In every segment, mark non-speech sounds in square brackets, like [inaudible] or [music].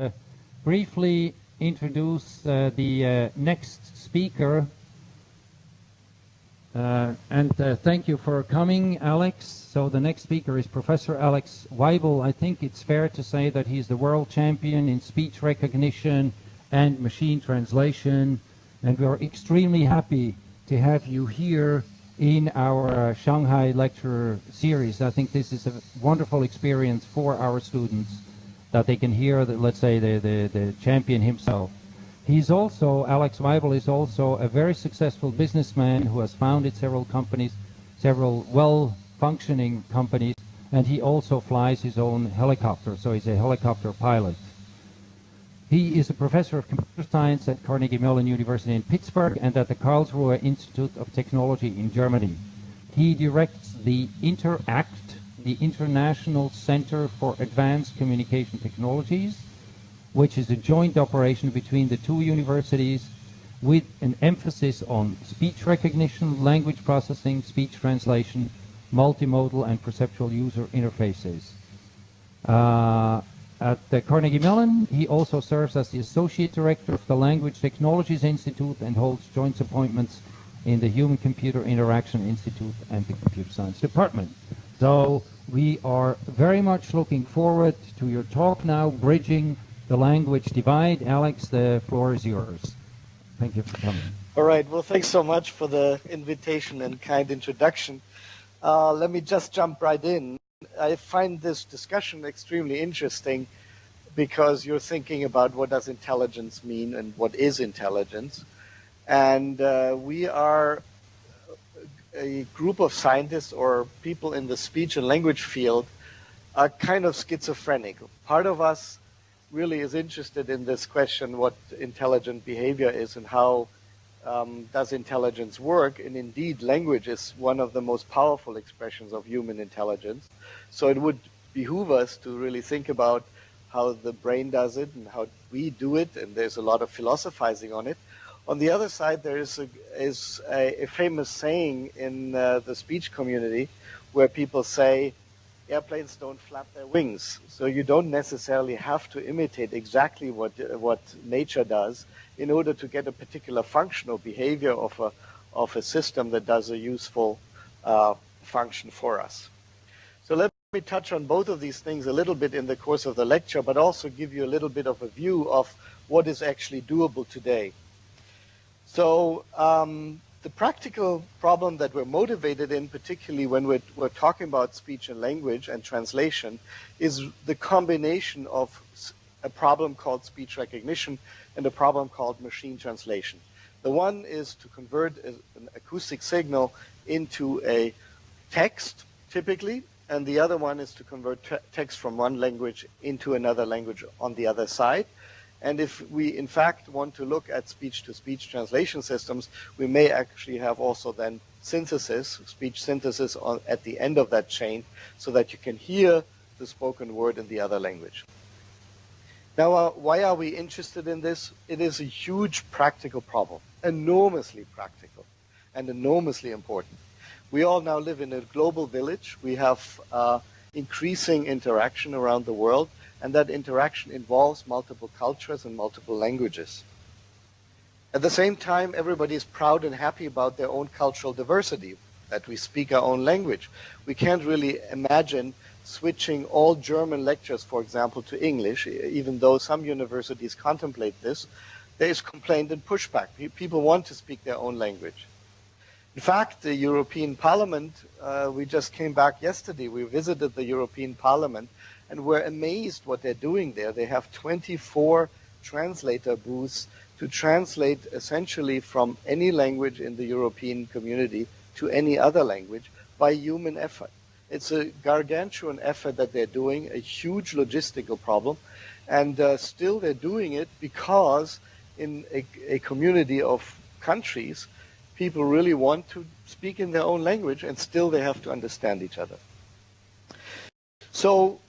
uh, briefly introduce uh, the uh, next speaker. And thank you for coming, Alex. So the next speaker is Professor Alex Waibel. I think it's fair to say that he's the world champion in speech recognition and machine translation. And we are extremely happy to have you here in our uh, Shanghai lecture series. I think this is a wonderful experience for our students that they can hear, the, let's say, the, the, the champion himself. He's also, Alex Waibel is also a very successful businessman who has founded several companies, several well-functioning companies, and he also flies his own helicopter, so he's a helicopter pilot. He is a professor of computer science at Carnegie Mellon University in Pittsburgh and at the Karlsruhe Institute of Technology in Germany. He directs the INTERACT, the International Center for Advanced Communication Technologies, which is a joint operation between the two universities with an emphasis on speech recognition, language processing, speech translation, multimodal and perceptual user interfaces. Uh, at Carnegie Mellon, he also serves as the Associate Director of the Language Technologies Institute and holds joint appointments in the Human-Computer Interaction Institute and the Computer Science Department. So we are very much looking forward to your talk now, Bridging the Language Divide. Alex, the floor is yours. Thank you for coming. All right. Well, thanks so much for the invitation and kind introduction. Uh, let me just jump right in. I find this discussion extremely interesting because you're thinking about what does intelligence mean and what is intelligence. And uh, we are a group of scientists or people in the speech and language field are kind of schizophrenic. Part of us really is interested in this question, what intelligent behavior is and how um, does intelligence work? And indeed, language is one of the most powerful expressions of human intelligence. So it would behoove us to really think about how the brain does it and how we do it, and there's a lot of philosophizing on it. On the other side, there is a, is a, a famous saying in uh, the speech community where people say, airplanes don't flap their wings. So you don't necessarily have to imitate exactly what, what nature does in order to get a particular functional behavior of a, of a system that does a useful uh, function for us. So let me touch on both of these things a little bit in the course of the lecture, but also give you a little bit of a view of what is actually doable today. So um, the practical problem that we're motivated in, particularly when we're, we're, talking about speech and language and translation, is the combination of a problem called speech recognition and a problem called machine translation. The one is to convert an acoustic signal into a text, typically, and the other one is to convert text from one language into another language on the other side. And if we, in fact, want to look at speech-to-speech -speech translation systems, we may actually have also then synthesis, speech synthesis on, at the end of that chain, so that you can hear the spoken word in the other language. Now, uh, why are we interested in this? It is a huge practical problem, enormously practical, and enormously important. We all now live in a global village. We have uh, increasing interaction around the world, and that interaction involves multiple cultures and multiple languages. At the same time, everybody is proud and happy about their own cultural diversity, that we speak our own language. We can't really imagine switching all German lectures, for example, to English, even though some universities contemplate this. There is complaint and pushback. People want to speak their own language. In fact, the European Parliament, uh, we just came back yesterday, we visited the European Parliament and we're amazed what they're doing there. They have 24 translator booths to translate essentially from any language in the European community to any other language by human effort. It's a gargantuan effort that they're doing, a huge logistical problem, and uh, still they're doing it because in a, a community of countries, people really want to speak in their own language and still they have to understand each other. So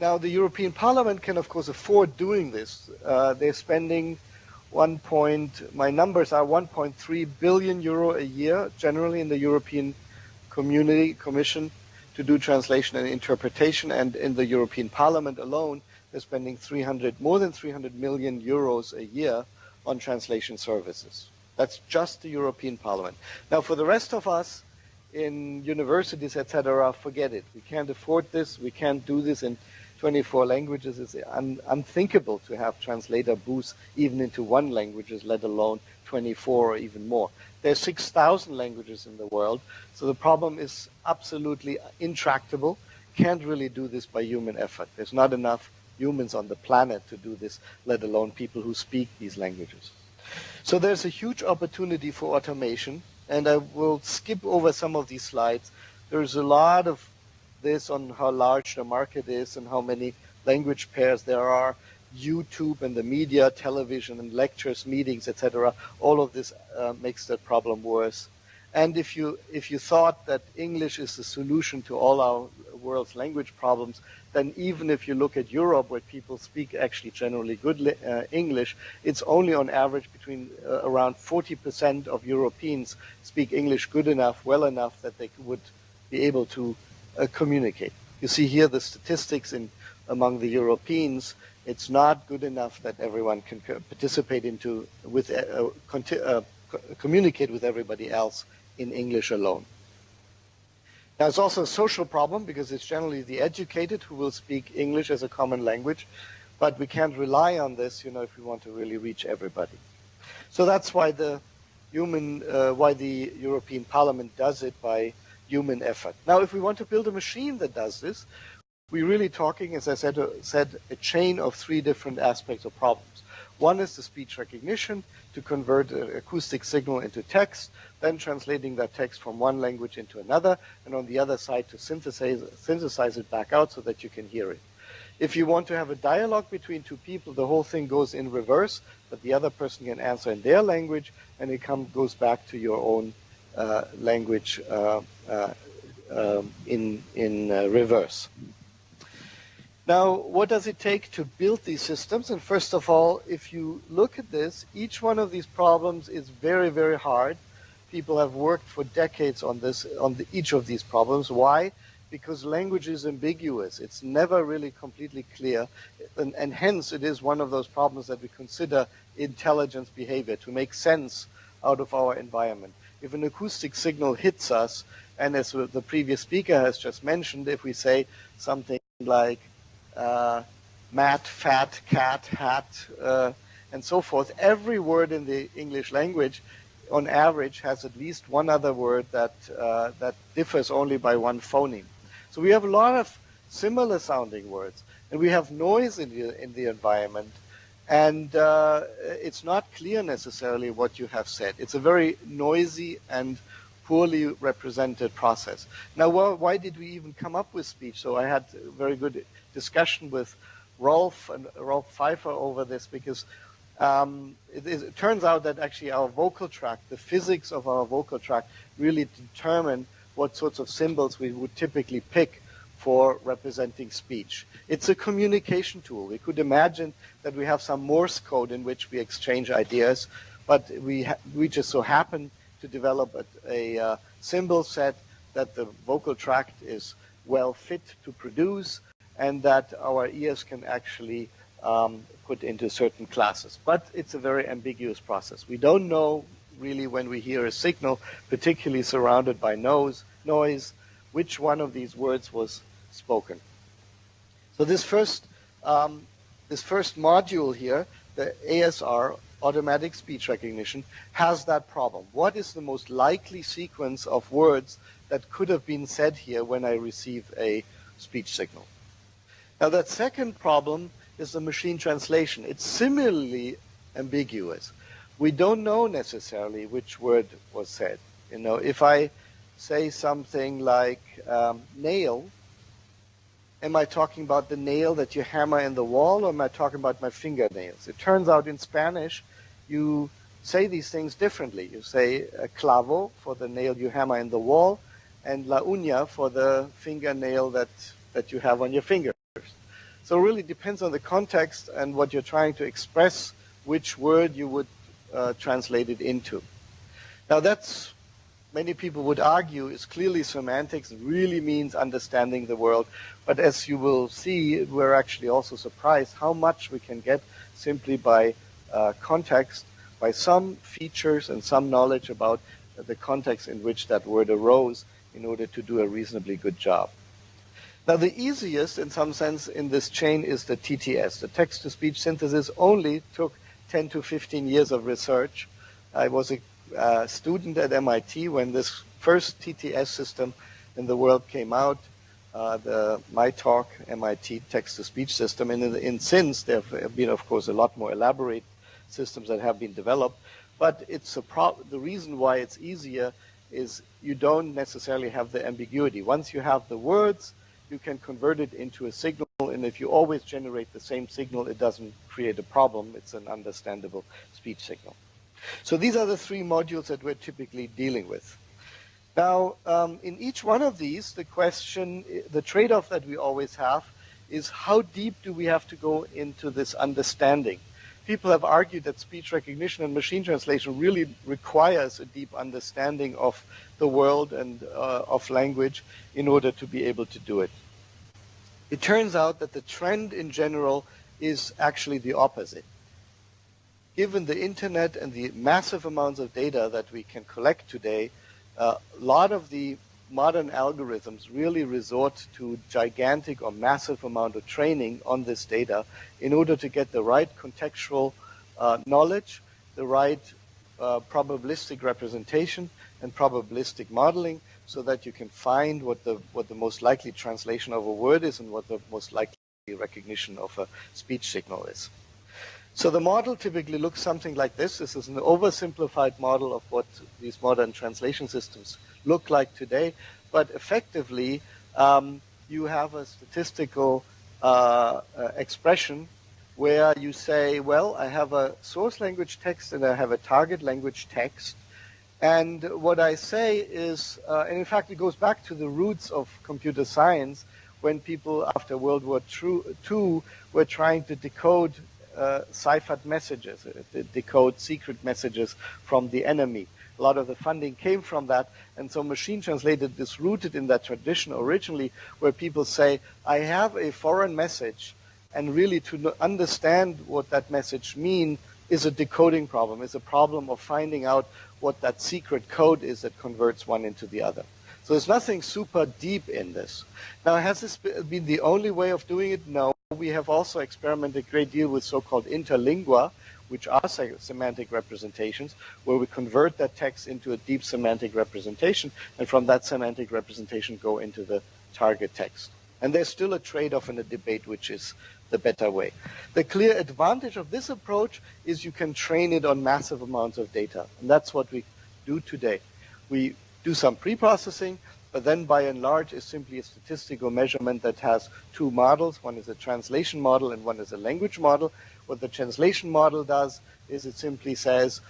now the European Parliament can of course afford doing this. Uh, they're spending one point, my numbers are 1.3 billion euro a year generally in the European Community Commission to do translation and interpretation and in the European Parliament alone they're spending 300, more than 300 million euros a year on translation services. That's just the European Parliament. Now, for the rest of us in universities, etc., forget it. We can't afford this. We can't do this in 24 languages. It's un unthinkable to have translator booths even into one language, let alone 24 or even more. There's 6,000 languages in the world, so the problem is absolutely intractable. Can't really do this by human effort. There's not enough humans on the planet to do this, let alone people who speak these languages. So there's a huge opportunity for automation, and I will skip over some of these slides. There's a lot of this on how large the market is and how many language pairs there are. YouTube and the media, television and lectures, meetings, etc. All of this uh, makes that problem worse. And if you if you thought that English is the solution to all our world's language problems, then even if you look at Europe, where people speak actually generally good uh, English, it's only on average between uh, around 40% of Europeans speak English good enough, well enough that they would be able to communicate. You see here the statistics in among the Europeans. It's not good enough that everyone can participate into with uh, uh, communicate with everybody else in English alone. Now, it's also a social problem because it's generally the educated who will speak English as a common language, but we can't rely on this, you know, if we want to really reach everybody. So that's why the human, uh, why the European Parliament does it by human effort. Now, if we want to build a machine that does this, we're really talking, as I said, uh, said a chain of three different aspects or problems. One is the speech recognition to convert an acoustic signal into text, then translating that text from one language into another, and on the other side to synthesize, synthesize it back out so that you can hear it. If you want to have a dialogue between two people, the whole thing goes in reverse, but the other person can answer in their language, and it come, goes back to your own uh, language uh, uh, um, in, in uh, reverse. Now, what does it take to build these systems? And first of all, if you look at this, each one of these problems is very, very hard. People have worked for decades on this, on the, each of these problems. Why? Because language is ambiguous. It's never really completely clear. And, and hence, it is one of those problems that we consider intelligence behavior, to make sense out of our environment. If an acoustic signal hits us, and as the previous speaker has just mentioned, if we say something like, uh, mat, fat, cat, hat, uh, and so forth. Every word in the English language, on average, has at least one other word that uh, that differs only by one phoneme. So we have a lot of similar sounding words, and we have noise in the in the environment, and uh, it's not clear necessarily what you have said. It's a very noisy and poorly represented process. Now, well, why did we even come up with speech? So I had a very good discussion with Rolf and Rolf Pfeifer over this because um, it, it, turns out that actually our vocal tract, the physics of our vocal tract, really determine what sorts of symbols we would typically pick for representing speech. It's a communication tool. We could imagine that we have some Morse code in which we exchange ideas, but we, we just so happen to develop a, a uh, symbol set that the vocal tract is well fit to produce and that our ears can actually um, put into certain classes. But it's a very ambiguous process. We don't know really when we hear a signal, particularly surrounded by nose, noise, which one of these words was spoken. So this first, um, this first module here, the ASR, automatic speech recognition, has that problem. What is the most likely sequence of words that could have been said here when I receive a speech signal? Now that second problem is the machine translation. It's similarly ambiguous. We don't know necessarily which word was said. You know, if I say something like um, nail, am I talking about the nail that you hammer in the wall or am I talking about my fingernails? It turns out in Spanish, you say these things differently. You say uh, clavo for the nail you hammer in the wall and la uña for the fingernail that, that you have on your finger. So it really depends on the context and what you're trying to express, which word you would uh, translate it into. Now that's many people would argue is clearly semantics, really means understanding the world. But as you will see, we're actually also surprised how much we can get simply by uh, context, by some features and some knowledge about the context in which that word arose in order to do a reasonably good job. Now, the easiest, in some sense, in this chain is the TTS. The text-to-speech synthesis only took 10 to 15 years of research. I was a uh, student at MIT when this first TTS system in the world came out, uh, the MITalk MIT text-to-speech system. And in, in, since, there have been, of course, a lot more elaborate systems that have been developed. But it's a pro- the reason why it's easier is you don't necessarily have the ambiguity. Once you have the words, you can convert it into a signal, and if you always generate the same signal, it doesn't create a problem. It's an understandable speech signal. So these are the three modules that we're typically dealing with. Now, um, in each one of these, the question, the trade-off that we always have is how deep do we have to go into this understanding? People have argued that speech recognition and machine translation really requires a deep understanding of the world and uh, of language in order to be able to do it. It turns out that the trend in general is actually the opposite. Given the internet and the massive amounts of data that we can collect today, a lot of the modern algorithms really resort to gigantic or massive amount of training on this data in order to get the right contextual uh, knowledge, the right uh, probabilistic representation, and probabilistic modeling so that you can find what the, what the most likely translation of a word is and what the most likely recognition of a speech signal is. So the model typically looks something like this. This is an oversimplified model of what these modern translation systems look like today. But effectively, um, you have a statistical uh, uh, expression where you say, well, I have a source language text and I have a target language text. And what I say is, uh, and in fact, it goes back to the roots of computer science when people after World War II were trying to decode uh, ciphered messages, uh, decode secret messages from the enemy. A lot of the funding came from that, and so machine translated is rooted in that tradition originally, where people say, I have a foreign message, and really to understand what that message means is a decoding problem, is a problem of finding out what that secret code is that converts one into the other. So there's nothing super deep in this. Now, has this been the only way of doing it? No. We have also experimented a great deal with so-called interlingua, which are semantic representations, where we convert that text into a deep semantic representation, and from that semantic representation go into the target text. And there's still a trade-off in a debate, which is the better way. The clear advantage of this approach is you can train it on massive amounts of data. And that's what we do today. We do some pre-processing, but then by and large is simply a statistical measurement that has two models. One is a translation model and one is a language model. What the translation model does is it simply says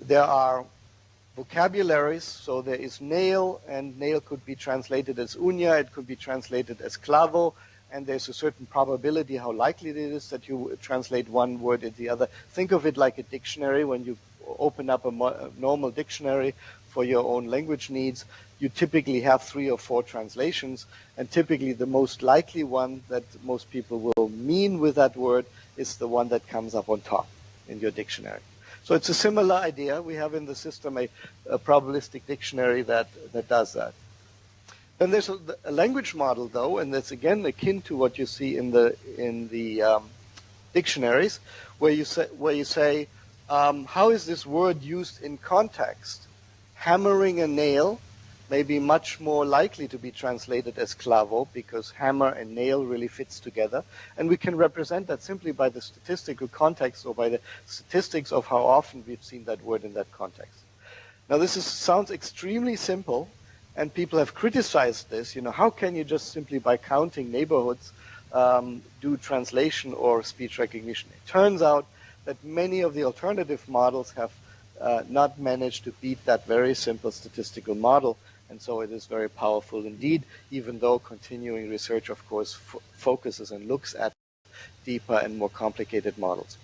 there are vocabularies, so there is nail, and nail could be translated as uña, it could be translated as clavo, and there's a certain probability how likely it is that you translate one word into the other. Think of it like a dictionary. When you open up a, a normal dictionary for your own language needs, you typically have three or four translations, and typically the most likely one that most people will mean with that word is the one that comes up on top in your dictionary. So it's a similar idea. We have in the system a, a probabilistic dictionary that, that does that. Then there's a, a, language model, though, and that's again akin to what you see in the in the um, dictionaries, where you say where you say um, how is this word used in context? Hammering a nail may be much more likely to be translated as clavo because hammer and nail really fits together, and we can represent that simply by the statistical context or by the statistics of how often we've seen that word in that context. Now, this is, sounds extremely simple and people have criticized this. You know, how can you just simply by counting neighborhoods um, do translation or speech recognition? It turns out that many of the alternative models have uh, not managed to beat that very simple statistical model, and so it is very powerful indeed, even though continuing research, of course, focuses and looks at deeper and more complicated models.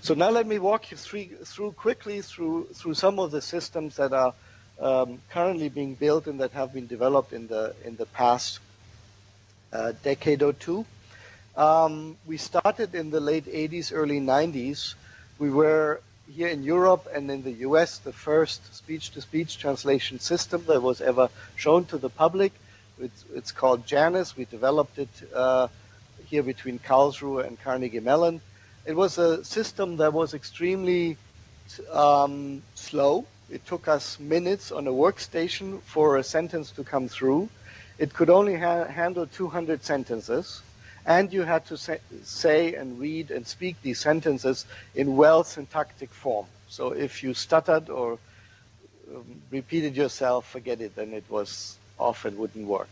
So now let me walk you through, through quickly through, through some of the systems that are um, currently being built and that have been developed in the in the past uh, decade or two. Um, we started in the late 80s, early 90s. We were here in Europe and in the US the first speech-to-speech translation system that was ever shown to the public. It's, it's called Janus. We developed it uh, here between Karlsruhe and Carnegie Mellon. It was a system that was extremely um, slow. It took us minutes on a workstation for a sentence to come through. It could only ha handle 200 sentences, and you had to say, say and read and speak these sentences in well syntactic form. So if you stuttered or um, repeated yourself, forget it, then it was off and wouldn't work.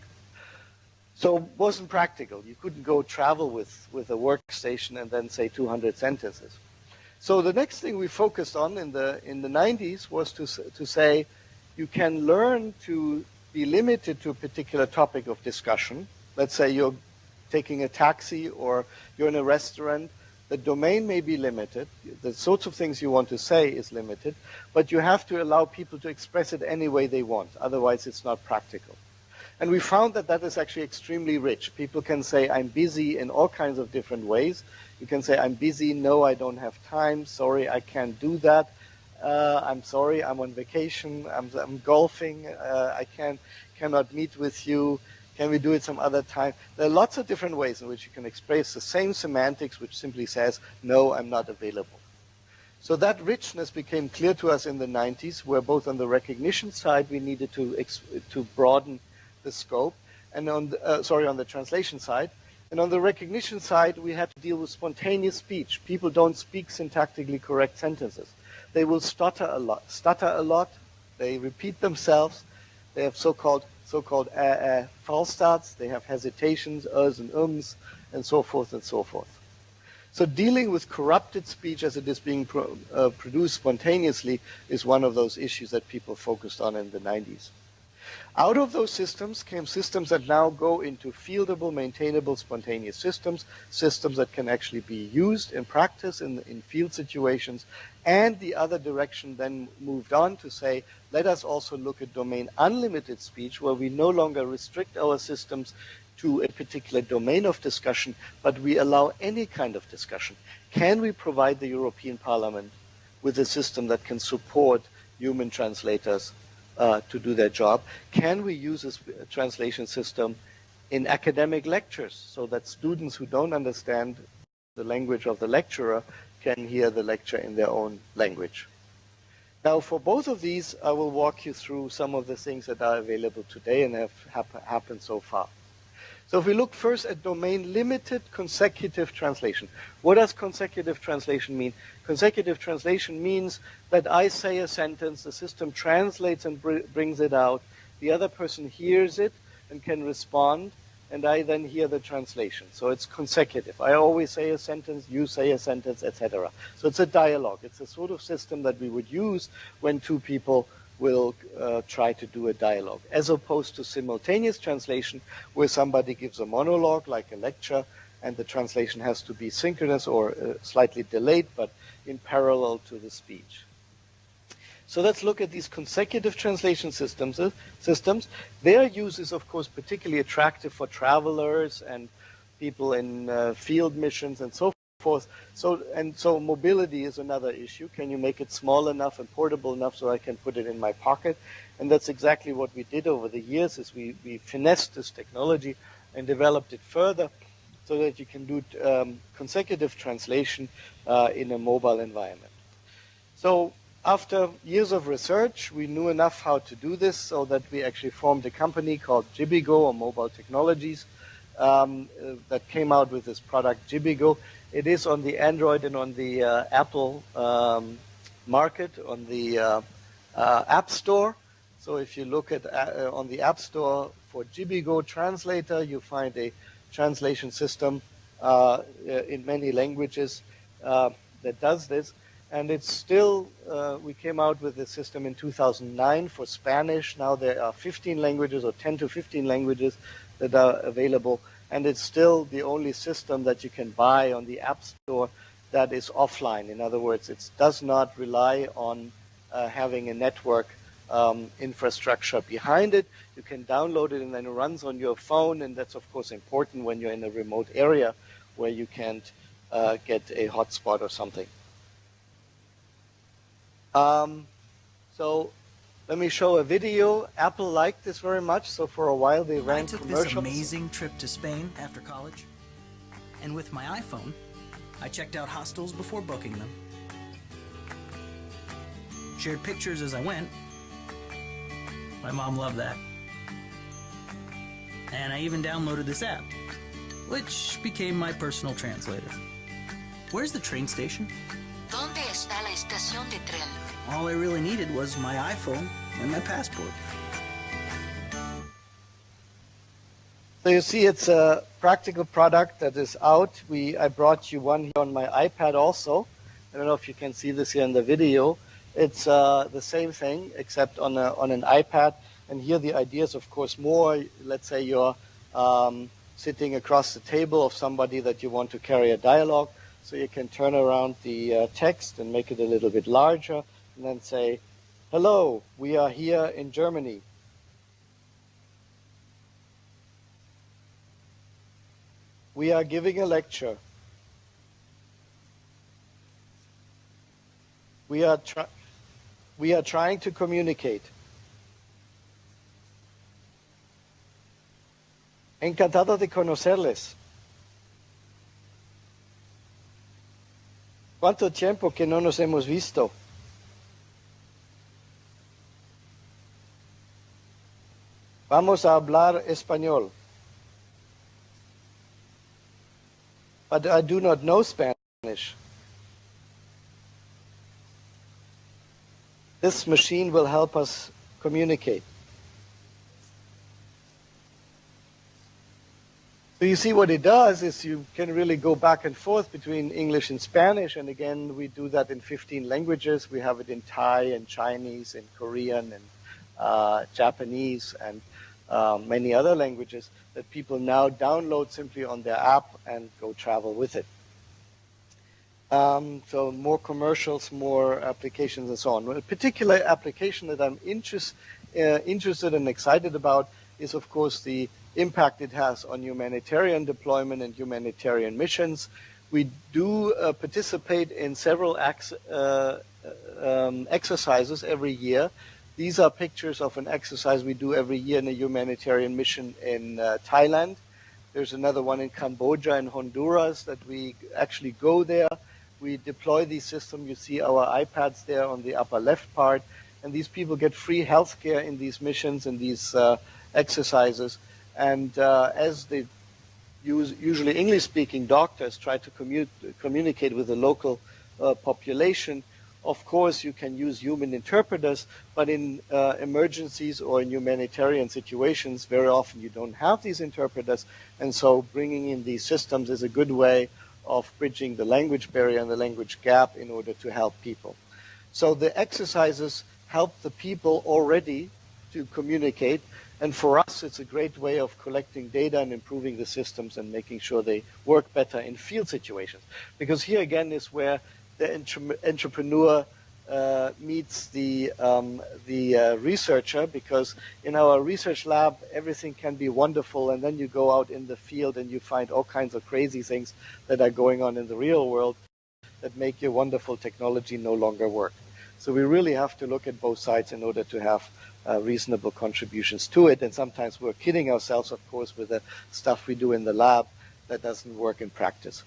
So it wasn't practical. You couldn't go travel with, with a workstation and then say 200 sentences. So the next thing we focused on in the, in the 90s was to, to say you can learn to be limited to a particular topic of discussion. Let's say you're taking a taxi or you're in a restaurant. The domain may be limited. The sorts of things you want to say is limited, but you have to allow people to express it any way they want. Otherwise, it's not practical. And we found that that is actually extremely rich. People can say, I'm busy in all kinds of different ways. You can say, I'm busy, no, I don't have time, sorry, I can't do that. Uh, I'm sorry, I'm on vacation, I'm, I'm golfing, uh, I can, cannot meet with you. Can we do it some other time? There are lots of different ways in which you can express the same semantics, which simply says, no, I'm not available. So that richness became clear to us in the 90s, where both on the recognition side, we needed to, to broaden the scope, and on the, uh, sorry, on the translation side. And on the recognition side, we had to deal with spontaneous speech. People don't speak syntactically correct sentences. They will stutter a lot, stutter a lot. They repeat themselves. They have so-called so-called uh, uh, false starts. They have hesitations, uhs and ums, and so forth and so forth. So dealing with corrupted speech as it is being pro uh, produced spontaneously is one of those issues that people focused on in the 90s. Out of those systems came systems that now go into fieldable, maintainable, spontaneous systems, systems that can actually be used in practice in, in field situations. And the other direction then moved on to say, let us also look at domain unlimited speech, where we no longer restrict our systems to a particular domain of discussion, but we allow any kind of discussion. Can we provide the European Parliament with a system that can support human translators uh, to do their job. Can we use this translation system in academic lectures so that students who don't understand the language of the lecturer can hear the lecture in their own language? Now, for both of these, I will walk you through some of the things that are available today and have hap happened so far. So if we look first at domain limited consecutive translation, what does consecutive translation mean? Consecutive translation means that I say a sentence, the system translates and br brings it out, the other person hears it and can respond, and I then hear the translation. So it's consecutive. I always say a sentence, you say a sentence, etc. So it's a dialogue. It's a sort of system that we would use when two people will uh, try to do a dialogue, as opposed to simultaneous translation, where somebody gives a monologue, like a lecture, and the translation has to be synchronous or uh, slightly delayed, but in parallel to the speech. So let's look at these consecutive translation systems. Uh, systems. Their use is, of course, particularly attractive for travelers and people in uh, field missions and so forth. So, and so mobility is another issue. Can you make it small enough and portable enough so I can put it in my pocket? And that's exactly what we did over the years is we, we finessed this technology and developed it further so that you can do um, consecutive translation uh, in a mobile environment. So after years of research, we knew enough how to do this so that we actually formed a company called Jibbigo or Mobile Technologies um, uh, that came out with this product Jibbigo. It is on the Android and on the uh, Apple um, market, on the uh, uh, App Store. So if you look at uh, on the App Store for Jibbigo Translator, you find a translation system uh, in many languages uh, that does this. And it's still, we came out with the system in 2009 for Spanish. Now there are 15 languages or 10 to 15 languages that are available and it's still the only system that you can buy on the App Store that is offline. In other words, it does not rely on uh, having a network uh, um, infrastructure behind it. You can download it and then it runs on your phone, and that's of course important when you're in a remote area where you can't uh, get a hotspot or something. Um, so let me show a video. Apple liked this very much, so for a while they ran I took commercials. this amazing trip to Spain after college, and with my iPhone, I checked out hostels before booking them, shared pictures as I went. My mom loved that. And I even downloaded this app, which became my personal translator. Where's the train station? ¿Dónde está la estación de tren? All I really needed was my iPhone and my passport. So you see, it's a practical product that is out. We I brought you one here on my iPad also. I don't know if you can see this here in the video. It's uh, the same thing except on a, on an iPad. And here the idea is, of course, more. Let's say you're um, sitting across the table of somebody that you want to carry a dialogue. So you can turn around the uh, text and make it a little bit larger, and then say, "Hello, we are here in Germany." We are giving a lecture. We are, we are trying to communicate. Encantado de conocerles. ¿Cuánto tiempo que no nos hemos visto? Vamos a hablar español. but I do not know Spanish. This machine will help us communicate. So you see what it does is you can really go back and forth between English and Spanish, and again, we do that in 15 languages. We have it in Thai and Chinese and Korean and uh, Japanese and um, many other languages that people now download simply on their app and go travel with it. Um, so more commercials, more applications, and so on. A particular application that I'm interest, uh, interested and excited about is, of course, the impact it has on humanitarian deployment and humanitarian missions. We do uh, participate in several uh, um, exercises every year these are pictures of an exercise we do every year in a humanitarian mission in uh, Thailand. There's another one in Cambodia and Honduras that we actually go there. We deploy these systems. You see our iPads there on the upper left part. And these people get free health care in these missions and these uh, exercises. And uh, as use, usually English-speaking doctors try to commu communicate with the local uh, population, of course, you can use human interpreters, but in uh, emergencies or in humanitarian situations, very often you don't have these interpreters, and so bringing in these systems is a good way of bridging the language barrier and the language gap in order to help people. So the exercises help the people already to communicate, and for us, it's a great way of collecting data and improving the systems and making sure they work better in field situations. Because here again is where the entre entrepreneur uh, meets the um, the uh, researcher because in our research lab everything can be wonderful and then you go out in the field and you find all kinds of crazy things that are going on in the real world that make your wonderful technology no longer work. So we really have to look at both sides in order to have uh, reasonable contributions to it. And sometimes we're kidding ourselves, of course, with the stuff we do in the lab that doesn't work in practice.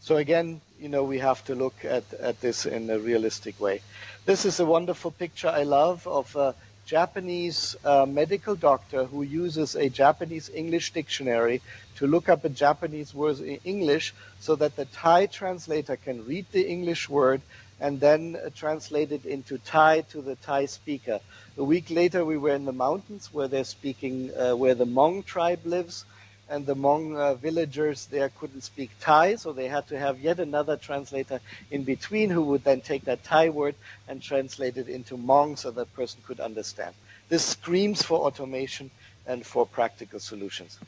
So again, you know, we have to look at, at this in a realistic way. This is a wonderful picture I love of a Japanese uh, medical doctor who uses a Japanese English dictionary to look up a Japanese word in English so that the Thai translator can read the English word and then translate it into Thai to the Thai speaker. A week later, we were in the mountains where they're speaking, uh, where the Hmong tribe lives, and the Hmong uh, villagers there couldn't speak Thai, so they had to have yet another translator in between who would then take that Thai word and translate it into Hmong so that person could understand. This screams for automation and for practical solutions.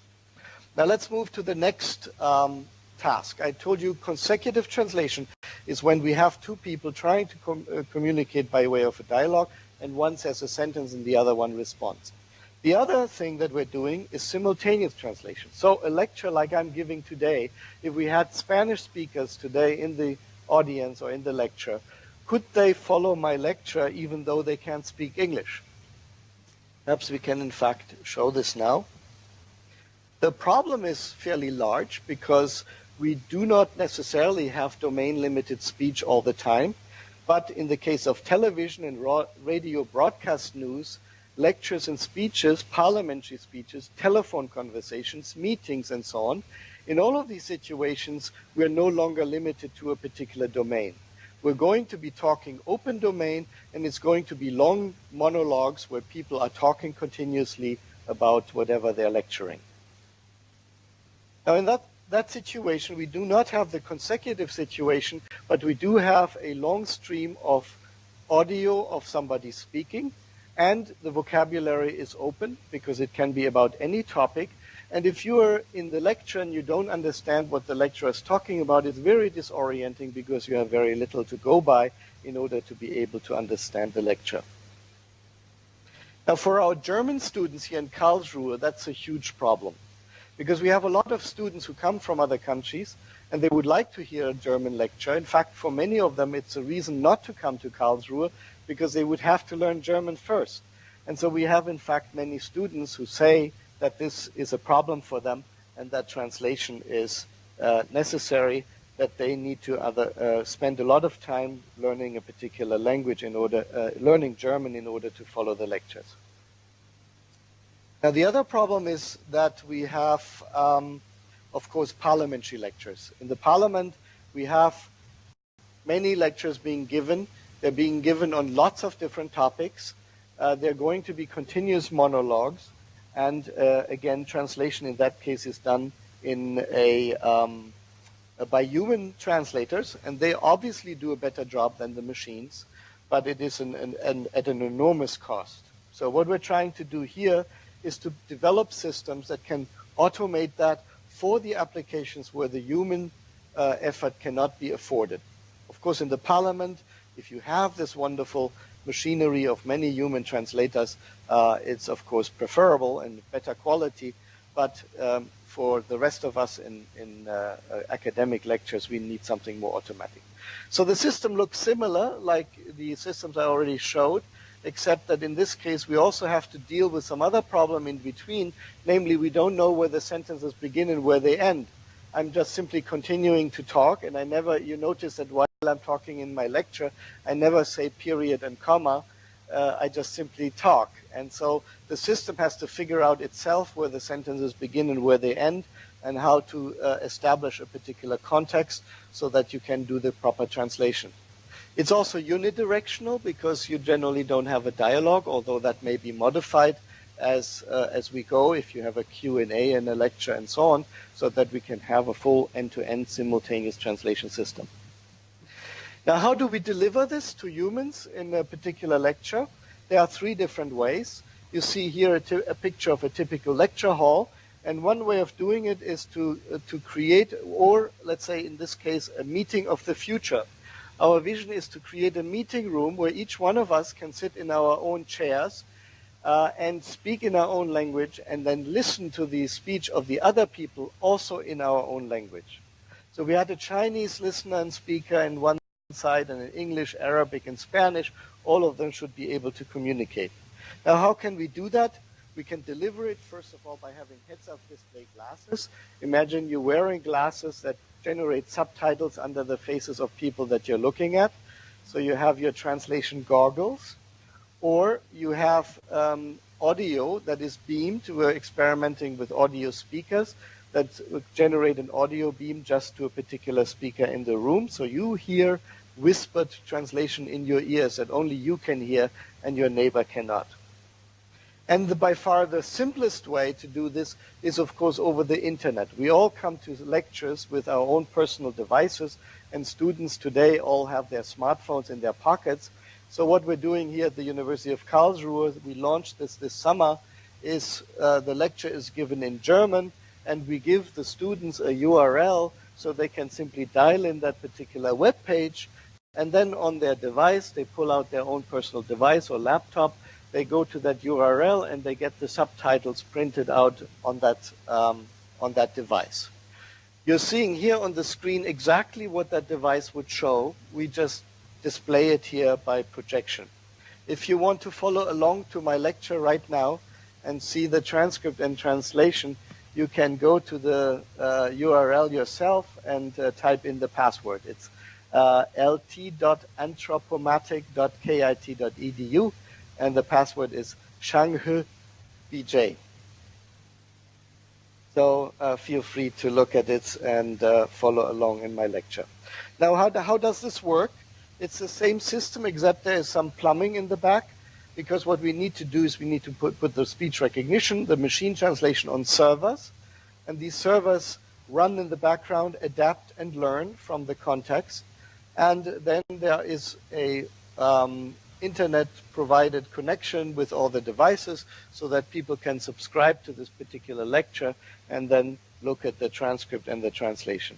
Now let's move to the next um, task. I told you consecutive translation is when we have two people trying to com uh, communicate by way of a dialogue and one says a sentence and the other one responds. The other thing that we're doing is simultaneous translation. So a lecture like I'm giving today, if we had Spanish speakers today in the audience or in the lecture, could they follow my lecture even though they can't speak English? Perhaps we can in fact show this now. The problem is fairly large because we do not necessarily have domain limited speech all the time. But in the case of television and radio broadcast news, lectures and speeches, parliamentary speeches, telephone conversations, meetings, and so on, in all of these situations, we're no longer limited to a particular domain. We're going to be talking open domain, and it's going to be long monologues where people are talking continuously about whatever they're lecturing. Now, in that that situation, we do not have the consecutive situation, but we do have a long stream of audio of somebody speaking, and the vocabulary is open because it can be about any topic. And if you are in the lecture and you don't understand what the lecturer is talking about, it's very disorienting because you have very little to go by in order to be able to understand the lecture. Now, for our German students here in Karlsruhe, that's a huge problem because we have a lot of students who come from other countries and they would like to hear a German lecture. In fact, for many of them, it's a reason not to come to Karlsruhe because they would have to learn German first. And so we have, in fact, many students who say that this is a problem for them and that translation is uh, necessary, that they need to other, uh, spend a lot of time learning a particular language in order, uh, learning German in order to follow the lectures. Now, the other problem is that we have, um, of course, parliamentary lectures. In the parliament, we have many lectures being given. They're being given on lots of different topics. Uh, they're going to be continuous monologues. And uh, again, translation in that case is done in a, um, by human translators, and they obviously do a better job than the machines, but it is an, an, an, at an enormous cost. So what we're trying to do here is to develop systems that can automate that for the applications where the human uh, effort cannot be afforded. Of course, in the parliament, if you have this wonderful machinery of many human translators, uh, it's of course preferable and better quality. But um, for the rest of us in, in uh, uh academic lectures, we need something more automatic. So the system looks similar, like the systems I already showed except that in this case we also have to deal with some other problem in between, namely we don't know where the sentences begin and where they end. I'm just simply continuing to talk, and I never, you notice that while I'm talking in my lecture, I never say period and comma, uh, I just simply talk. And so the system has to figure out itself where the sentences begin and where they end, and how to uh, establish a particular context so that you can do the proper translation. It's also unidirectional because you generally don't have a dialogue, although that may be modified as uh, as we go if you have a Q&A and a lecture and so on, so that we can have a full end-to-end simultaneous translation system. Now, how do we deliver this to humans in a particular lecture? There are three different ways. You see here a, a picture of a typical lecture hall, and one way of doing it is to uh, to create, or let's say in this case, a meeting of the future. Our vision is to create a meeting room where each one of us can sit in our own chairs uh, and speak in our own language and then listen to the speech of the other people also in our own language. So we had a Chinese listener and speaker in one side and an English, Arabic, and Spanish. All of them should be able to communicate. Now, how can we do that? We can deliver it, first of all, by having heads-up display glasses. Imagine you're wearing glasses that generate subtitles under the faces of people that you're looking at. So you have your translation goggles, or you have um, audio that is beamed. We're experimenting with audio speakers that generate an audio beam just to a particular speaker in the room. So you hear whispered translation in your ears that only you can hear and your neighbor cannot. And the, by far the simplest way to do this is, of course, over the internet. We all come to lectures with our own personal devices, and students today all have their smartphones in their pockets. So what we're doing here at the University of Karlsruhe, we launched this this summer, is uh, the lecture is given in German, and we give the students a URL so they can simply dial in that particular web page and then on their device, they pull out their own personal device or laptop, they go to that URL and they get the subtitles printed out on that, um, on that device. You're seeing here on the screen exactly what that device would show. We just display it here by projection. If you want to follow along to my lecture right now and see the transcript and translation, you can go to the uh, URL yourself and uh, type in the password. It's uh, lt.anthropomatic.kit.edu and the password is Shanghe BJ. So uh, feel free to look at it and uh, follow along in my lecture. Now, how, how does this work? It's the same system, except there is some plumbing in the back, because what we need to do is we need to put, put the speech recognition, the machine translation on servers, and these servers run in the background, adapt and learn from the context, and then there is a um, internet provided connection with all the devices so that people can subscribe to this particular lecture and then look at the transcript and the translation.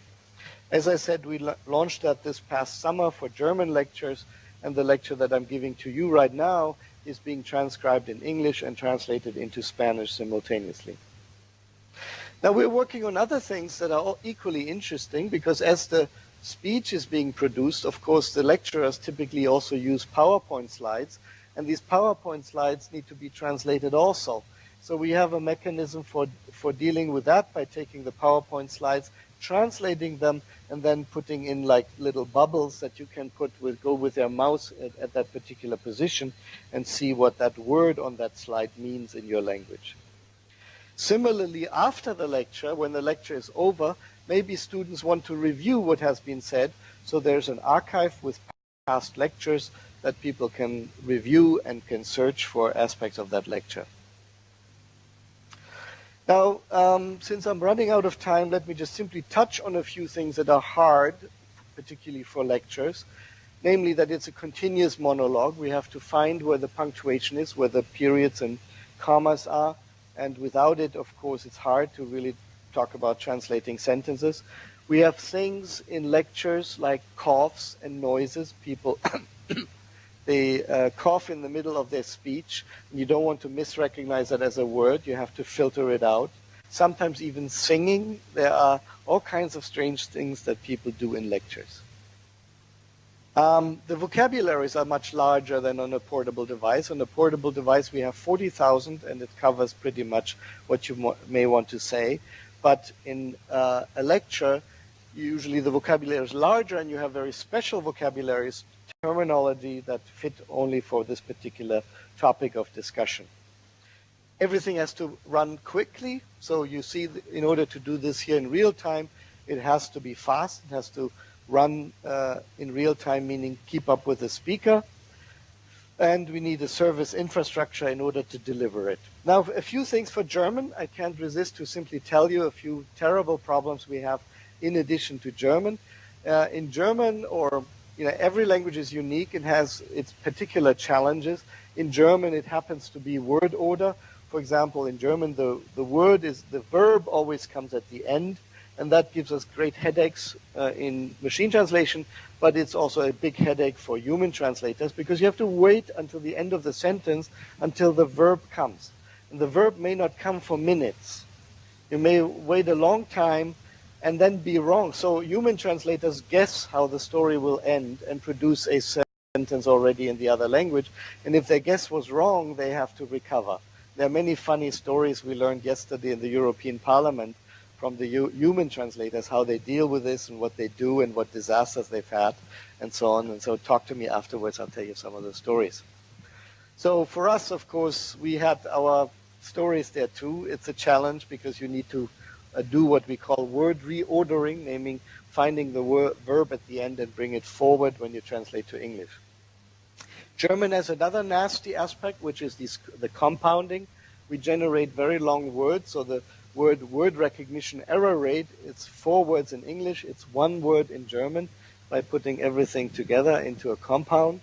As I said, we launched that this past summer for German lectures, and the lecture that I'm giving to you right now is being transcribed in English and translated into Spanish simultaneously. Now we're working on other things that are equally interesting because as the speech is being produced, of course, the lecturers typically also use PowerPoint slides, and these PowerPoint slides need to be translated also. So we have a mechanism for, for dealing with that by taking the PowerPoint slides, translating them, and then putting in like little bubbles that you can put with, go with your mouse at, at that particular position and see what that word on that slide means in your language. Similarly, after the lecture, when the lecture is over, maybe students want to review what has been said. So there's an archive with past lectures that people can review and can search for aspects of that lecture. Now, um, since I'm running out of time, let me just simply touch on a few things that are hard, particularly for lectures. Namely, that it's a continuous monologue. We have to find where the punctuation is, where the periods and commas are. And without it, of course, it's hard to really talk about translating sentences. We have things in lectures like coughs and noises. People [coughs] they uh, cough in the middle of their speech. You don't want to misrecognize that as a word. You have to filter it out. Sometimes even singing. There are all kinds of strange things that people do in lectures. Um, the vocabularies are much larger than on a portable device. On a portable device, we have 40,000, and it covers pretty much what you may want to say. But in uh, a lecture, usually the vocabulary is larger and you have very special vocabularies, terminology that fit only for this particular topic of discussion. Everything has to run quickly. So you see, in order to do this here in real time, it has to be fast. It has to run uh, in real time, meaning keep up with the speaker and we need a service infrastructure in order to deliver it. Now, a few things for German. I can't resist to simply tell you a few terrible problems we have in addition to German. Uh, in German, or you know, every language is unique and has its particular challenges. In German, it happens to be word order. For example, in German, the, the word is, the verb always comes at the end and that gives us great headaches uh, in machine translation, but it's also a big headache for human translators because you have to wait until the end of the sentence until the verb comes. And the verb may not come for minutes. You may wait a long time and then be wrong. So human translators guess how the story will end and produce a sentence already in the other language. And if their guess was wrong, they have to recover. There are many funny stories we learned yesterday in the European Parliament from the human translators how they deal with this and what they do and what disasters they've had and so on. And so talk to me afterwards. I'll tell you some of the stories. So for us, of course, we had our stories there too. It's a challenge because you need to uh, do what we call word reordering, naming finding the verb at the end and bring it forward when you translate to English. German has another nasty aspect, which is this, the compounding. We generate very long words, so the word word recognition error rate. It's four words in English, it's one word in German by putting everything together into a compound.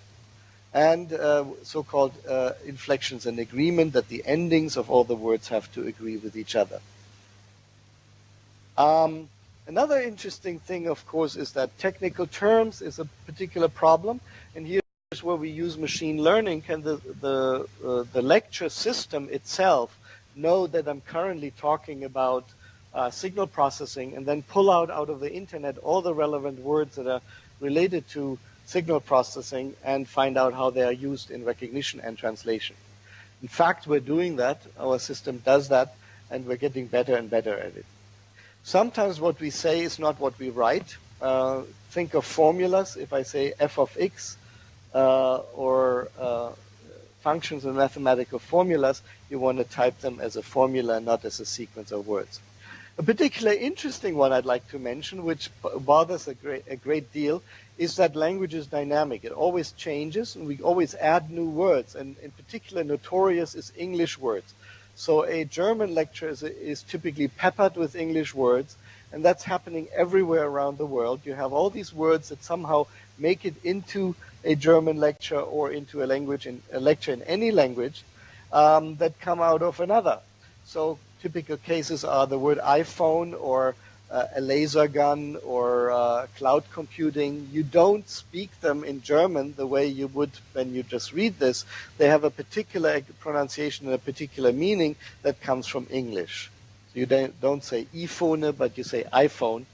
And uh, so-called uh, inflections and agreement that the endings of all the words have to agree with each other. Um, Another interesting thing, of course, is that technical terms is a particular problem, and here's where we use machine learning. Can the the uh, the lecture system itself know that I'm currently talking about uh, signal processing, and then pull out out of the internet all the relevant words that are related to signal processing, and find out how they are used in recognition and translation. In fact, we're doing that. Our system does that, and we're getting better and better at it. Sometimes what we say is not what we write. Uh, think of formulas. If I say f of x uh, or uh, functions and mathematical formulas, you want to type them as a formula, not as a sequence of words. A particularly interesting one I'd like to mention, which bothers a great, a great deal, is that language is dynamic. It always changes, and we always add new words. And in particular, notorious is English words. So a German lecture is, is typically peppered with English words, and that's happening everywhere around the world. You have all these words that somehow make it into a German lecture or into a language in a lecture in any language um, that come out of another. So typical cases are the word iPhone or uh, a laser gun or uh, cloud computing. You don't speak them in German the way you would when you just read this. They have a particular pronunciation and a particular meaning that comes from English. So you don't, don't say iPhone, but you say iPhone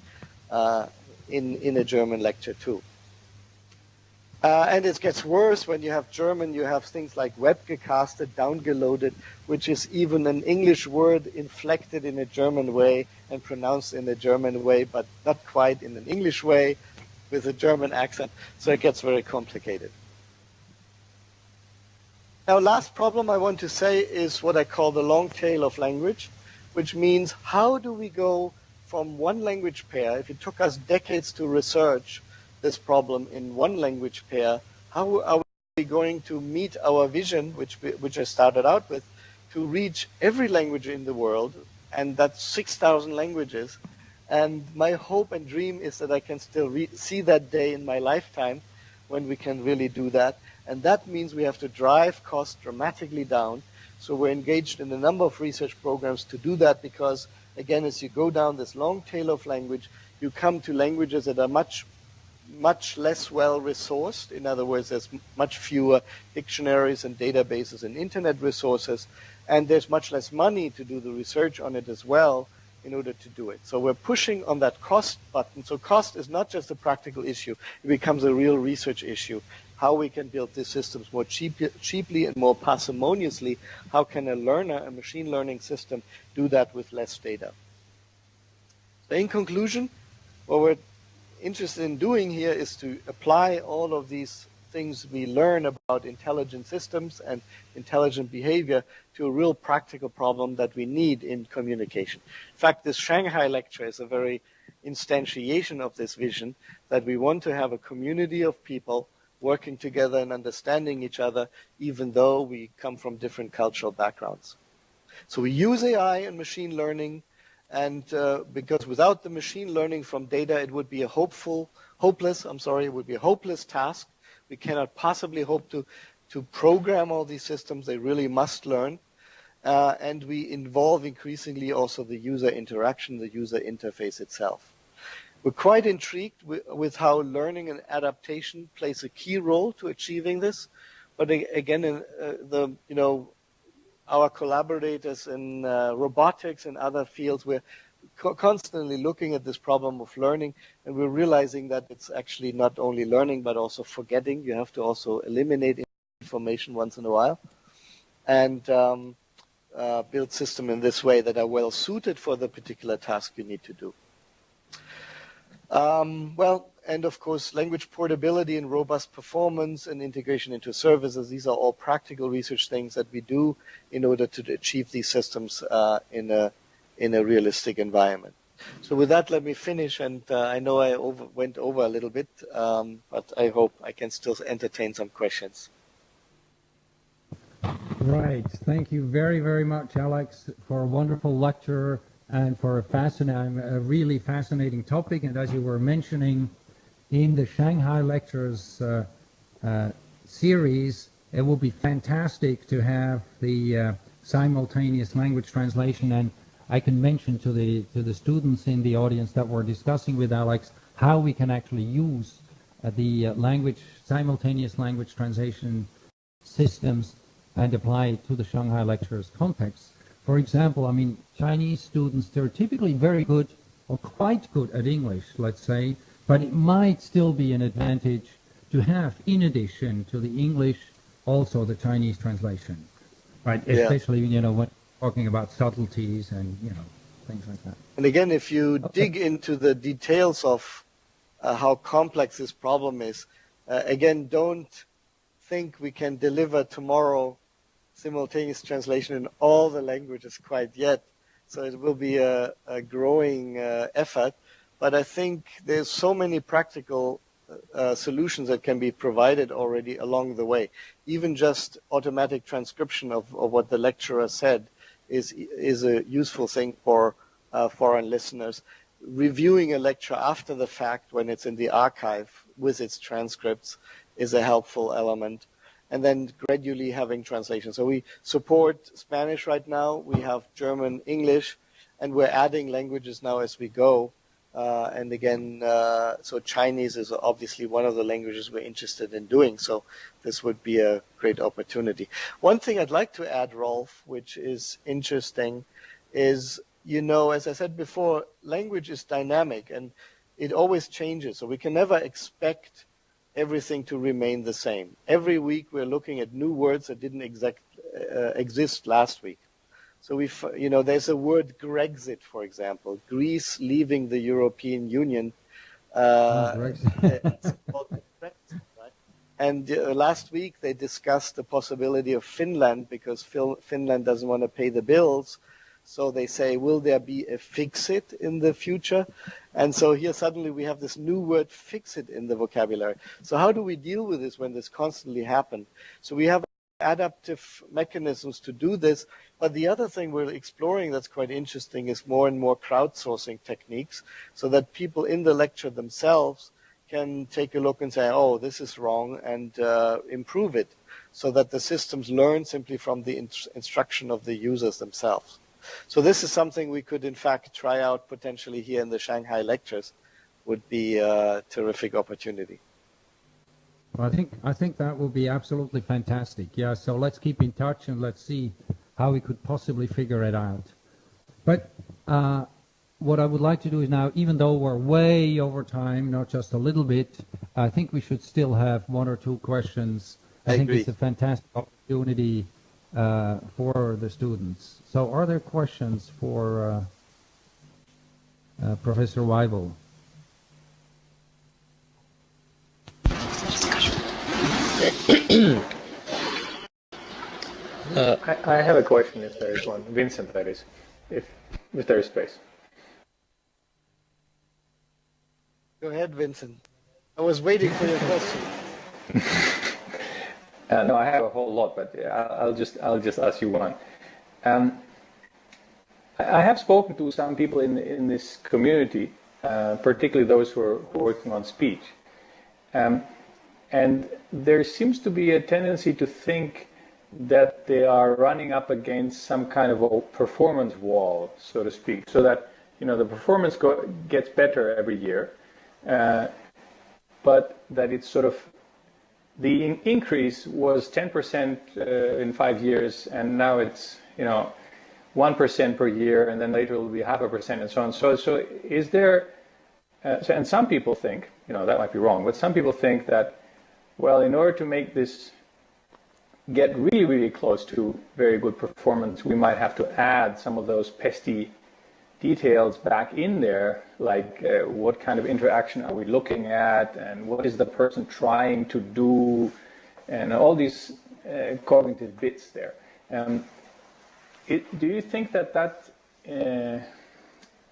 uh, in, in a German lecture too. Uh, and it gets worse when you have German, you have things like webgecasted, downgeloaded, which is even an English word inflected in a German way and pronounced in a German way, but not quite in an English way with a German accent. So it gets very complicated. Now, last problem I want to say is what I call the long tail of language, which means how do we go from one language pair, if it took us decades to research, this problem in one language pair, how are we going to meet our vision, which, which I started out with, to reach every language in the world, and that's 6,000 languages. And my hope and dream is that I can still see that day in my lifetime when we can really do that. And that means we have to drive costs dramatically down. So we're engaged in a number of research programs to do that because, again, as you go down this long tail of language, you come to languages that are much much less well resourced. In other words, there's much fewer dictionaries and databases and internet resources, and there's much less money to do the research on it as well in order to do it. So we're pushing on that cost button. So cost is not just a practical issue, it becomes a real research issue. How we can build these systems more cheap, cheaply and more parsimoniously. How can a learner, a machine learning system, do that with less data? So in conclusion, what we're interested in doing here is to apply all of these things we learn about intelligent systems and intelligent behavior to a real practical problem that we need in communication. In fact, this Shanghai lecture is a very instantiation of this vision that we want to have a community of people working together and understanding each other, even though we come from different cultural backgrounds. So we use AI and machine learning and uh, because without the machine learning from data, it would be a hopeful, hopeless, I'm sorry, it would be a hopeless task. We cannot possibly hope to, to program all these systems. They really must learn. Uh, and we involve increasingly also the user interaction, the user interface itself. We're quite intrigued with, with how learning and adaptation plays a key role to achieving this. But again, uh, the you know our collaborators in uh, robotics and other fields, we're co constantly looking at this problem of learning, and we're realizing that it's actually not only learning but also forgetting. You have to also eliminate information once in a while, and um, uh, build systems in this way that are well suited for the particular task you need to do. Um, well, and of course, language portability and robust performance and integration into services. These are all practical research things that we do in order to achieve these systems uh, in a in a realistic environment. So with that, let me finish. And uh, I know I over, went over a little bit, um, but I hope I can still entertain some questions. Right. Thank you very, very much, Alex, for a wonderful lecture and for a fascinating, a really fascinating topic. And as you were mentioning, in the Shanghai Lectures uh, uh, series, it will be fantastic to have the uh, simultaneous language translation. And I can mention to the to the students in the audience that we're discussing with Alex how we can actually use the language simultaneous language translation systems and apply it to the Shanghai lectures context. For example, I mean Chinese students they're typically very good or quite good at English, let's say, but it might still be an advantage to have, in addition to the English, also the Chinese translation, right? Yeah. Especially you know when talking about subtleties and you know things like that. And again, if you dig into the details of uh, how complex this problem is, uh, again, don't think we can deliver tomorrow simultaneous translation in all the languages quite yet. So it will be a, a growing uh, effort. But I think there's so many practical uh, solutions that can be provided already along the way. Even just automatic transcription of, of what the lecturer said is is a useful thing for uh, foreign listeners. Reviewing a lecture after the fact when it's in the archive with its transcripts is a helpful element. And then gradually having translation. So we support Spanish right now. We have German, English, and we're adding languages now as we go. Uh, and again, uh, so Chinese is obviously one of the languages we're interested in doing. So this would be a great opportunity. One thing I'd like to add, Rolf, which is interesting, is you know, as I said before, language is dynamic and it always changes. So we can never expect everything to remain the same. Every week we're looking at new words that didn't exact, uh, exist last week. So we, you know, there's a word Grexit, for example, Greece leaving the European Union. Uh, Oh, Brexit. [laughs] and uh, last week they discussed the possibility of Finland because Phil- Finland doesn't want to pay the bills. So they say, will there be a fix-it in the future? And so here suddenly we have this new word fix-it in the vocabulary. So how do we deal with this when this constantly happens? So we have adaptive mechanisms to do this. But the other thing we're exploring that's quite interesting is more and more crowdsourcing techniques so that people in the lecture themselves can take a look and say, oh, this is wrong and uh, improve it so that the systems learn simply from the in- instruction of the users themselves. So this is something we could in fact try out potentially here in the Shanghai lectures would be a terrific opportunity. Well, I think I think that will be absolutely fantastic. Yeah, so let's keep in touch and let's see how we could possibly figure it out. But uh, what I would like to do is now, even though we're way over time, not just a little bit, I think we should still have one or two questions. I, I think agree. it's a fantastic opportunity uh, for the students. So, are there questions for uh, uh, Professor Waibel? Uh, I, I have a question if there is one. Vincent, that is, if, if there is space. Go ahead, Vincent. I was waiting for your question. [laughs] Uh, no, I have a whole lot, but yeah, I'll just I'll just ask you one. Um, I I have spoken to some people in in this community, uh, particularly those who are, who are working on speech, um, and there seems to be a tendency to think that they are running up against some kind of a performance wall, so to speak, so that you know the performance go, gets better every year, uh, but that it's sort of the in- increase was 10% uh, in five years, and now it's you know 1% per year, and then later it will be half a percent, and so on. So, so is there? Uh, so, and some people think, you know, that might be wrong, but some people think that, well, in order to make this get really, really close to very good performance, we might have to add some of those pesky details back in there, like uh, what kind of interaction are we looking at, and what is the person trying to do, and all these uh, cognitive bits there. Um, it, do you think that that? Uh,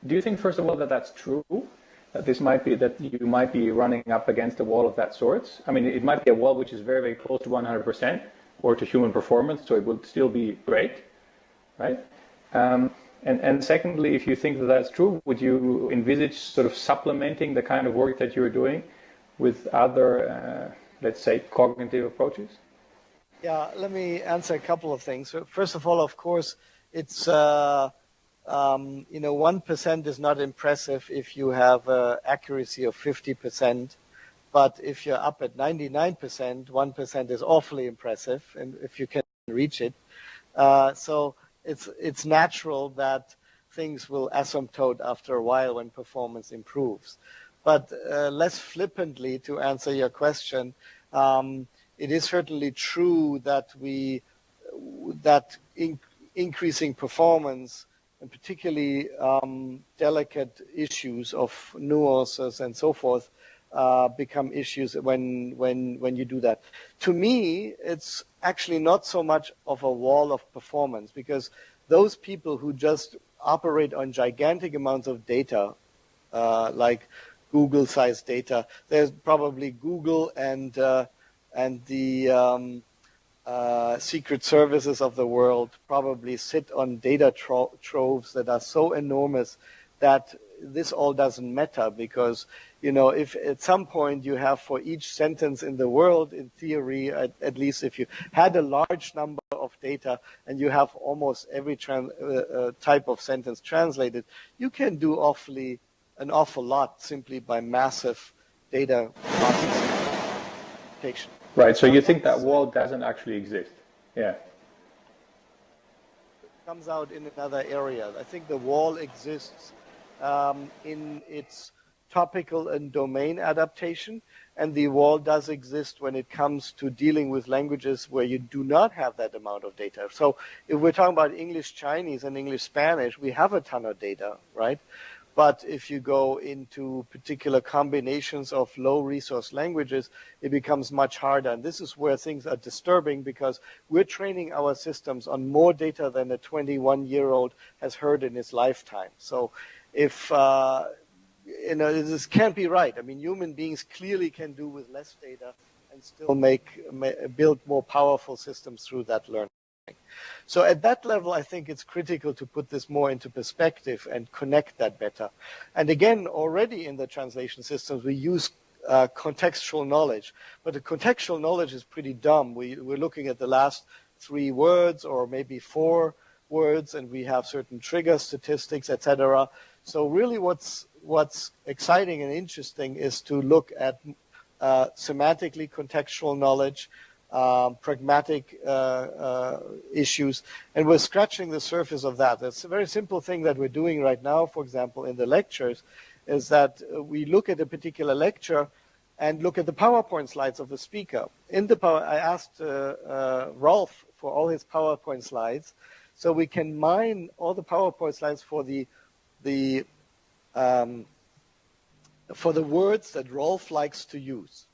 do you think, first of all, that that's true? This might be that you might be running up against a wall of that sort. I mean, it might be a wall which is very, very close to 100% or to human performance, so it would still be great, right? Um, and, and secondly, if you think that that's true, would you envisage sort of supplementing the kind of work that you're doing with other, uh, let's say, cognitive approaches? Yeah, let me answer a couple of things. First of all, of course, it's uh, um, you know, 1% is not impressive if you have uh, accuracy of 50%, but if you're up at 99%, 1% is awfully impressive, and if you can reach it. Uh, so it's, it's natural that things will asymptote after a while when performance improves. But uh, less flippantly, to answer your question, um, it is certainly true that we that in, increasing performance and particularly um, delicate issues of nuances and so forth uh, become issues when when when you do that. To me, it's actually not so much of a wall of performance because those people who just operate on gigantic amounts of data, uh, like Google-sized data, there's probably Google and uh, and the um, uh, secret services of the world probably sit on data tro troves that are so enormous that this all doesn't matter because you know if at some point you have for each sentence in the world in theory at, at least if you had a large number of data and you have almost every uh, uh, type of sentence translated you can do awfully an awful lot simply by massive data processing. Right. So you think that wall doesn't actually exist? Yeah. It comes out in another area. I think the wall exists um, in its topical and domain adaptation, and the wall does exist when it comes to dealing with languages where you do not have that amount of data. So if we're talking about English Chinese and English Spanish, we have a ton of data, right? But if you go into particular combinations of low resource languages, it becomes much harder. And this is where things are disturbing because we're training our systems on more data than a 21 year old has heard in his lifetime. So if, uh, you know, this can't be right. I mean, human beings clearly can do with less data and still make, build more powerful systems through that learning. So at that level, I think it's critical to put this more into perspective and connect that better. And again, already in the translation systems, we use uh, contextual knowledge, but the contextual knowledge is pretty dumb. We, we're looking at the last three words or maybe four words, and we have certain trigger statistics, etc. So really, what's what's exciting and interesting is to look at uh, semantically contextual knowledge, um, pragmatic uh, uh, issues, and we're scratching the surface of that. It's a very simple thing that we're doing right now, for example, in the lectures, is that uh, we look at a particular lecture and look at the PowerPoint slides of the speaker. In the power, I asked uh, uh, Rolf for all his PowerPoint slides, so we can mine all the PowerPoint slides for the the um, for the words that Rolf likes to use.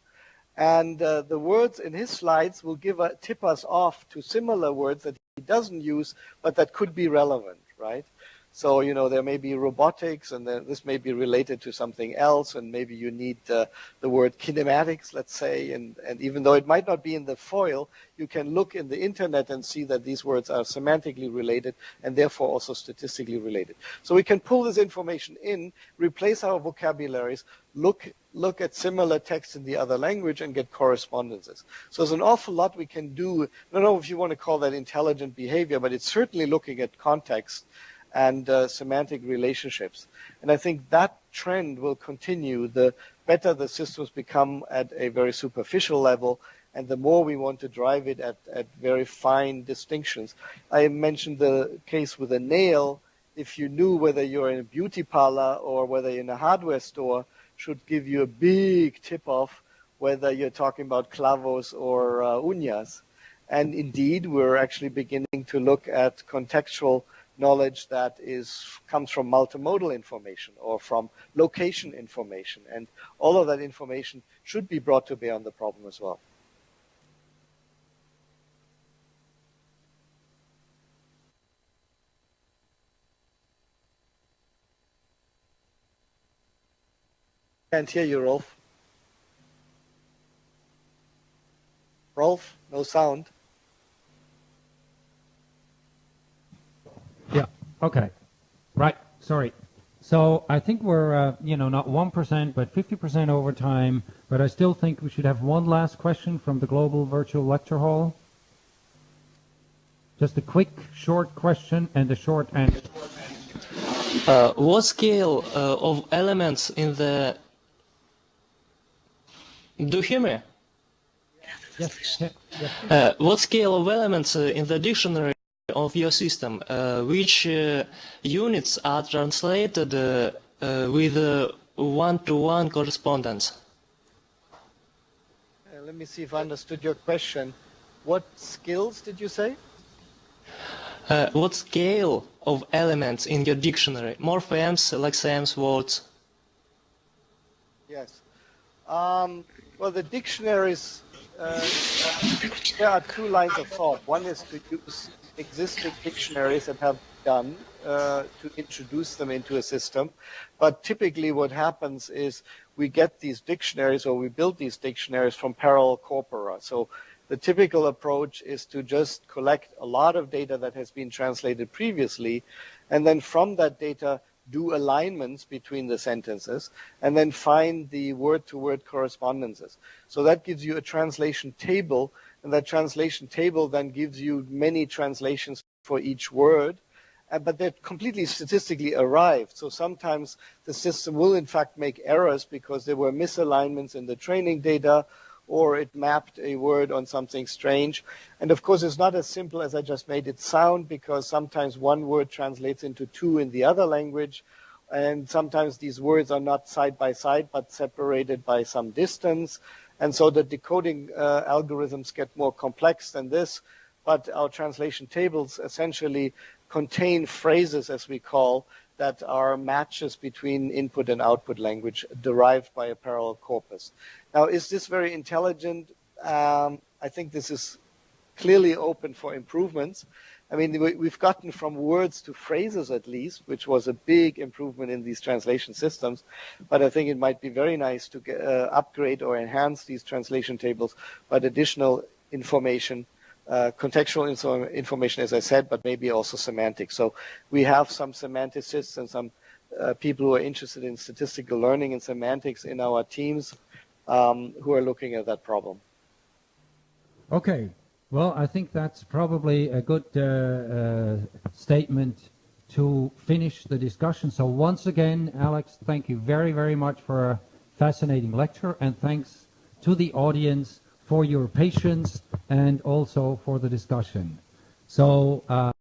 And uh, the words in his slides will give a, tip us off to similar words that he doesn't use, but that could be relevant, right? So, you know, there may be robotics and this may be related to something else and maybe you need uh, the word kinematics, let's say, and, and even though it might not be in the FOIL, you can look in the internet and see that these words are semantically related and therefore also statistically related. So we can pull this information in, replace our vocabularies, look look at similar text in the other language and get correspondences. So there's an awful lot we can do. I don't know if you want to call that intelligent behavior, but it's certainly looking at context and uh, semantic relationships. And I think that trend will continue. The better the systems become at a very superficial level, and the more we want to drive it at, at very fine distinctions. I mentioned the case with a nail. If you knew whether you're in a beauty parlor or whether you're in a hardware store, should give you a big tip off whether you're talking about clavos or uh, uñas. And indeed, we're actually beginning to look at contextual knowledge that is comes from multimodal information or from location information. And all of that information should be brought to bear on the problem as well. Can't hear you, Rolf. Rolf, no sound. Okay. Right. Sorry. So I think we're, uh, you know, not 1%, but 50% over time. But I still think we should have one last question from the Global Virtual Lecture Hall. Just a quick, short question and a short answer. Uh, what scale uh, of elements in the do you hear me? Yes. yes. Uh, what scale of elements uh, in the dictionary of your system? Uh, which uh, units are translated uh, with one-to-one correspondence? Uh, let me see if I understood your question. What skills did you say? Uh, what scale of elements in your dictionary? Morphemes, lexemes, words? Yes. Um, well, the dictionaries, uh, there are two lines of thought. One is to use existing dictionaries that have done uh, to introduce them into a system. But typically what happens is we get these dictionaries or we build these dictionaries from parallel corpora. So the typical approach is to just collect a lot of data that has been translated previously and then from that data do alignments between the sentences and then find the word-to-word correspondences. So that gives you a translation table and that translation table then gives you many translations for each word uh, but they're completely statistically arrived. So sometimes the system will in fact make errors because there were misalignments in the training data or it mapped a word on something strange. And of course, it's not as simple as I just made it sound because sometimes one word translates into two in the other language. And sometimes these words are not side by side, but separated by some distance. And so the decoding uh, algorithms get more complex than this. But our translation tables essentially contain phrases, as we call, that are matches between input and output language derived by a parallel corpus. Now, is this very intelligent? Um, I think this is clearly open for improvements. I mean, we've gotten from words to phrases at least, which was a big improvement in these translation systems. But I think it might be very nice to get, uh, upgrade or enhance these translation tables by additional information uh, contextual info information, as I said, but maybe also semantics. So we have some semanticists and some uh, people who are interested in statistical learning and semantics in our teams um, who are looking at that problem. Okay. Well, I think that's probably a good uh, uh, statement to finish the discussion. So once again, Alex, thank you very, very much for a fascinating lecture, and thanks to the audience for your patience and also for the discussion. So. Uh